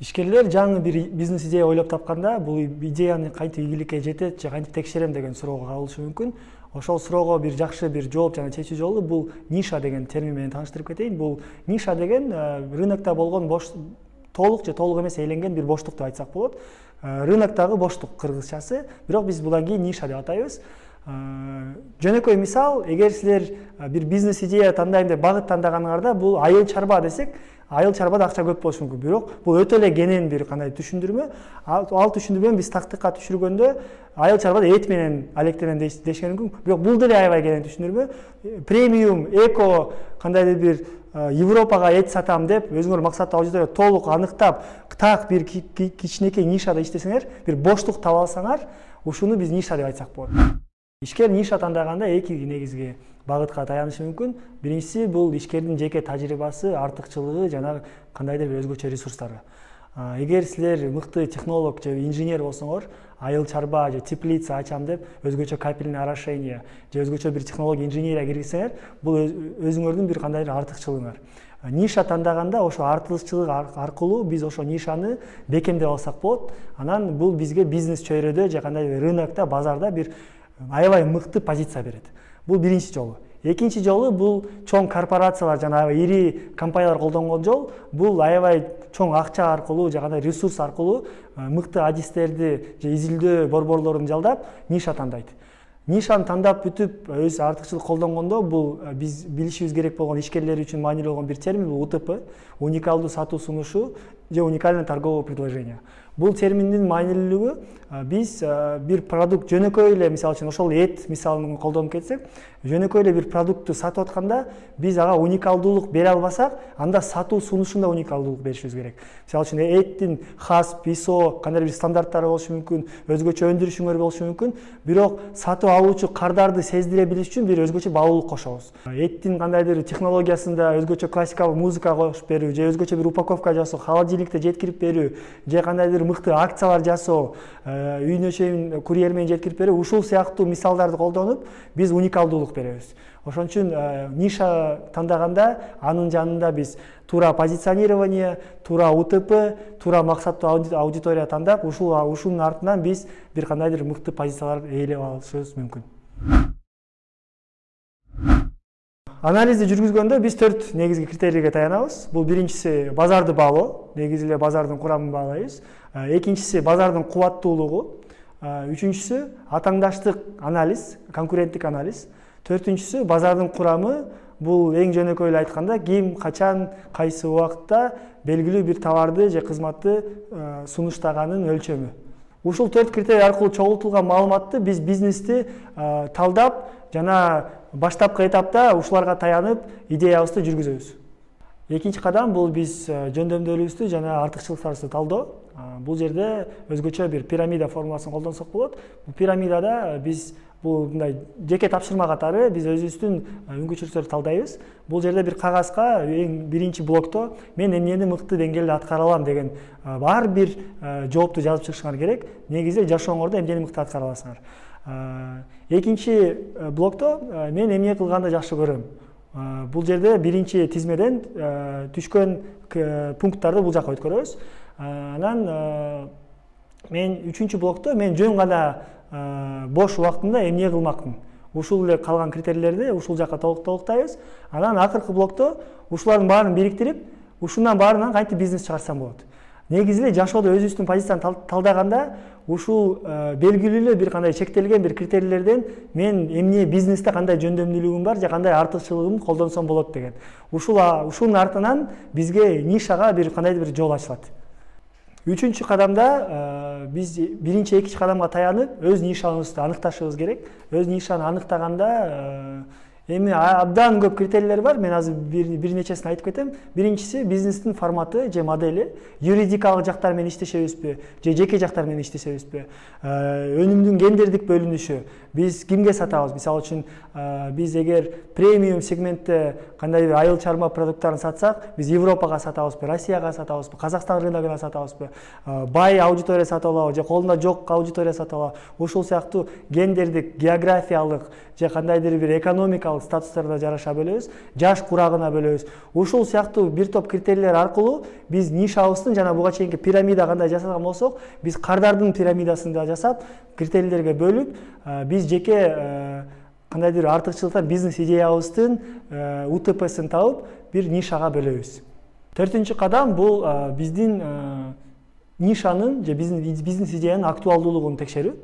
ишкерлер жаңы бир бизнес идея ойлоп тапканда бул идеяны кантип ийгиликке жетет же кантип текшерем деген суроого кабылышы мүмкүн. Ошол суроого бир жакшы бир жооп жана чечүү жолу бул ниша деген термин менен тааныштырып кетейин. Бул ниша деген рынокто болгон бош толук же толук эмес ээленген бир боштук деп айтсак болот. Рыноктогу боштук кыргызчасы. Бирок биз будан кийин ниша деп атайбыз жөнөкөй мисал эгер силер бир бизнес идея тандайм деп багыт тандаганыңарда бул айыл чарба десек айыл чарбада акча көп болушу мүмкүн. Бирок бул өтө эле кенен бир кандай түшүндүрмө. Ал түшүндүрмөнү биз тактыкка түшүргөндө айыл чарбада эт менен алектенем дешкен мүмкүн. Бирок бул деле аябай кенен түшүндүрмө. Премиум эко кандайдыр бир европага эт сатам деп өзүңөр максаттуу аудитория толук аныктап так бир кичинекей нишада иштесеңер бир боштук таба алсаңар ушуну биз ниша деп айтсак болот ишкер ниша тандаганда эки негизги багытка таянышы мүмкүн. Биринчиси бул ишкердин жеке тажрыйбасы артыкчылыгы жана кандайдыр бир өзгөчө ресурстары. Эгер силер мыкты технолог же инженер болсоңор айыл чарба же теплица ачам деп өзгөчө капельный орошение же өзгөчө бир технология инженерия киргизсеңер бул өзүңөрдүн бир кандайдыр артыкчылыгыңар. Ниша тандаганда ошо артыкчылык аркылуу биз ошол нишаны бекемдеп алсак болот. Анан бул бизге бизнес чөйрөдө же кандайдыр рынокто базарда бир аябай мыкты позиция берет бул биринчи жолу экинчи жолу бул чоң корпорациялар жана аябай ири компаниялар колдонгон жол. Бул аябай чоң акча аркылуу же кандай ресурс аркылуу мыкты адистерди же изилдөө борборлорун жалдап ниша тандайт нишаны тандап бүтүп өз артыкчылык колдонгондо бул биз билишибиз керек болгон ишкерлер үчүн маанилүү болгон бир термин бул утп уникалдуу сатуу сунушу же уникальное торговое предложение. Бул терминдин маанилүүлүгү биз бир продукт жөнөкөй эле мисалы үчүн ошол эт мисалын колдонуп кетсек жөнөкөй эле бир продуктты сатып атканда биз ага уникалдуулук бере албасак анда сатуу сунушунда уникалдуулук беришибиз керек. Мисалы үчүн эттин хасп исо кандайдыр бир стандарттары болушу мүмкүн өзгөчө өндүрүшүңөр болушу мүмкүн бирок сатып алуучу кардарды сездире билиш үчүн бир өзгөчө баалуулук кошобуз. Эттин кандайдыр технологиясында өзгөчө классикалык музыка кошуп берүү же өзгөчө бир упаковка жасоо холодильникте жеткирип берүү же кандайдыр мыкты акциялар жасоо үйүнө чейин курьер менен жеткирип берүү ушул сыяктуу мисалдарды колдонуп биз уникалдуулук беребиз. Ошон үчүн ниша тандаганда анын жанында биз туура позиционирование туура утп туура максаттуу аудитория тандап ушул ушунун артынан биз бир кандайдыр мыкты позициялар ээлеп алышыбыз мүмкүн. Анализди жүргүзгөндө биз төрт негизги критерийге таянабыз бул биринчиси базарды баалоо негизи эле базардын курамын баалайбыз экинчиси базардын кубаттуулугу үчүнчүсү атааңдаштык анализ конкуренттик анализ. Төртүнчүсү базардын курамы бул эң жөнөкөй эле айтканда ким качан кайсы убакытта белгилүү бир товарды же кызматты сунуштаганын өлчөмү ушул төрт критерий аркылуу чогултулган маалыматты биз бизнести талдап жана баштапкы этапта ушуларга таянып идеябызды жүргүзөбүз. Экинчи кадам бул биз жөндөмдүүлүгүбүздү жана артыкчылыктарыбызды талдоо бул жерде өзгөчө бир пирамида формуласын колдонсок болот. Бул пирамидада биз бул мындай жеке тапшырма катары биз өзүбүздүн мүмкүнчүлүктөрдү талдайбыз. Бул жерде бир кагазга эң биринчи блокто мен эмнени мыкты деңгээлде аткара алам деген ар бир жоопту жазып чыгышыңар керек. Негизи жашооңордо эмнени мыкты аткара аласыңар экинчи блокто мен эмне кылганды жакшы көрөм бул жерде биринчи тизмеден түшкөн пункттарды бул жака өткөрөбүз. Анан мен үчүнчү блокто мен жөн гана бош убактымда эмне кылмакмын ушул эле калган критерийлерди ушул жака толуктайбыз. Анан акыркы блокто ушулардын баарын бириктирип ушундан баарынан кантип бизнес чыгарсам болот. Негизи эле жашоодо өзүбүздүн позицияны талдаганда ушул белгилүү эле бир кандай чектелген бир критерийлерден мен эмне бизнесте кандай жөндөмдүүлүгүм бар же кандай артыкчылыгымды колдонсом болот деген. Ушул ушунун артынан бизге нишага бир кандайдыр бир жол ачылат. Үчүнчү кадамда биз биринчи экинчи кадамга таянып өз нишабызды аныкташыбыз керек өз нишаны аныктаганда эми абдан көп критерийлер бар мен азыр бир нечесин айтып кетем биринчиси бизнестин форматы же модели юридикалык жактар менен иштешебизби же жеке жактар менен иштешебизби өнүмдүн гендердик бөлүнүшү биз кимге сатабыз мисалы үчүн биз эгер премиум сегментте кандайдыр айыл чарба продукттарын сатсак биз европага сатабызбы россияга сатабызбы казакстан рыногуна сатабызбы бай аудитория сатып алабы же колунда жок аудитория сатып алабы ушул сыяктуу гендердик географиялык же кандайдыр бир экономикалык статустарына жараша бөлөбүз жаш курагына бөлөбүз ушул сыяктуу бир топ критерийлер аркылуу биз нишабыздын жана буга чейинки пирамида кандай жасаган болсок биз кардардын пирамидасын да жасап критерийлерге бөлүп биз жеке кандайдыр артыкчылыктар бизнес идеябыздын утпсин табып бир нишага бөлөбүз төртүнчү кадам бул биздин нишанын же бизнес идеянын актуалдуулугун текшерүү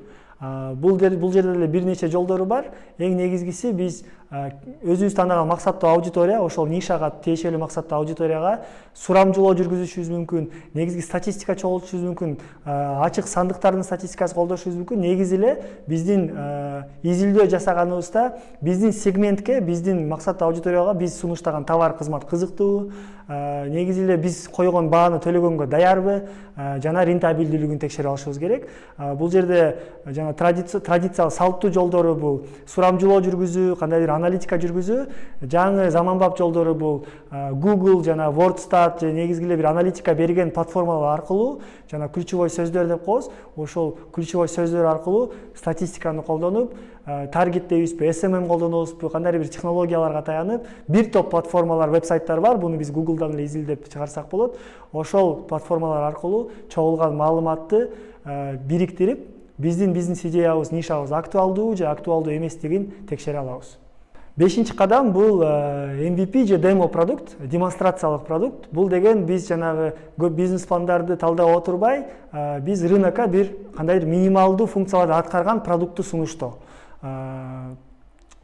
бул бул жерде деле бир нече жолдору бар. Эң негизгиси биз өзүбүз тандаган максаттуу аудитория ошол нишага тиешелүү максаттуу аудиторияга сурамжылоо жүргүзүшүбүз мүмкүн негизги статистика чогултушубуз мүмкүн ачык сандыктардын статистикасын колдошубуз мүмкүн негизи эле биздин изилдөө жасаганыбызда биздин сегментке биздин максаттуу аудиторияга биз сунуштаган товар кызмат кызыктуубу негизи эле биз койгон бааны төлөгөнгө даярбы. Жана рентабелдүүлүгүн текшерип алышыбыз керек. Бул жерде жана традициялык салттуу жолдору бул сурамжылоо жүргүзүү кандайдыр аналитика жүргүзүү жаңы заманбап жолдору бул google жана wordstat негизги эле бир аналитика берген платформалар аркылуу жана ключевой сөздөр деп коебуз ошол ключевой сөздөр аркылуу статистиканы колдонуп таргеттейбизби смм колдонобузбу кандайдыр бир технологияларга таянып бир топ платформалар вебсайттар бар. Буну биз гуглдан эле изилдеп чыгарсак болот. Ошол платформалар аркылуу чогулган маалыматты бириктирип биздин бизнес идеябыз нишабыз актуалдуубу же актуалдуу эместигин текшере алабыз. Бешинчи кадам бул mvp же демо продукт демонстрациялык продукт. Бул деген биз жанагы көп бизнес пландарды талдап отурбай биз рынокко бир кандайдыр минималдуу функцияларды аткарган продуктту сунуштоо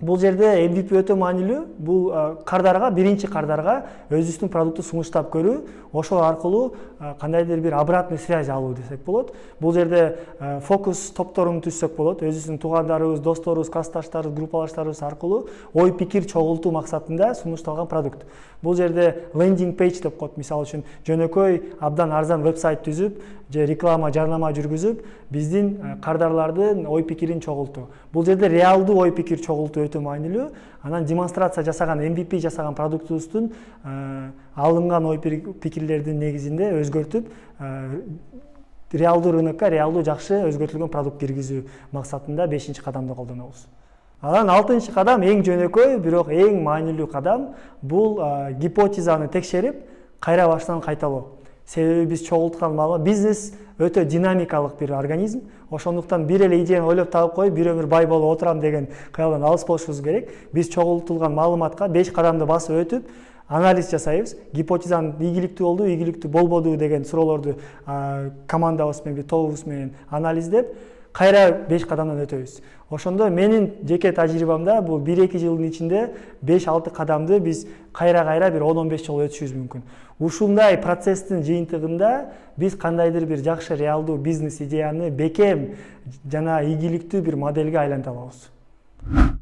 бул жерде mvp өтө маанилүү бул кардарга биринчи кардарга өзүбүздүн продуктты сунуштап көрүү ошол аркылуу кандайдыр бир обратный связь алуу десек болот. Бул жерде фокус топторун түзсөк болот. Өзүбүздүн туугандарыбыз досторубуз классташтарыбыз группалаштарыбыз аркылуу ой пикир чогултуу максатында сунушталган продукт. Бул жерде лендинг пейдж деп коет. Мисалы үчүн жөнөкөй абдан арзан вебсайт түзүп же реклама жарнама жүргүзүп биздин кардарлардын ой пикирин чогултуу. Бул жерде реалдуу ой пикир чогултуу өтө маанилүү анан демонстрация жасаган mvp жасаган продуктубуздун алынган ой пикирлердин негизинде өзгөртүп реалдуу рынокко реалдуу жакшы өзгөртүлгөн продукт киргизүү максатында бешинчи кадамды колдонобуз. Анан алтынчы кадам эң жөнөкөй бирок эң маанилүү кадам бул гипотезаны текшерип кайра баштан кайталоо. Себеби биз чогулткан маалымат бизнес өтө динамикалык бир организм. Ошондуктан бир эле идеяны ойлоп таап коюп бир өмүр бай болуп отурам деген кыялдан алыс болушубуз керек. Биз чогултулган маалыматка беш кадамды басып өтүп анализ жасайбыз. Гипотезанын ийгиликтүү болдубу ийгиликтүү болбодубу деген суроолорду командабыз менен тобубуз менен анализдеп кайра беш кадамдан өтөбүз ошондо менин жеке тажрыйбамда бул бир эки жылдын ичинде беш алты кадамды биз кайра кайра бир он он беш жолу өтүшүбүз мүмкүн. Ушундай процесстин жыйынтыгында биз кандайдыр бир жакшы реалдуу бизнес идеяны бекем жана ийгиликтүү бир модельге айланта алабыз.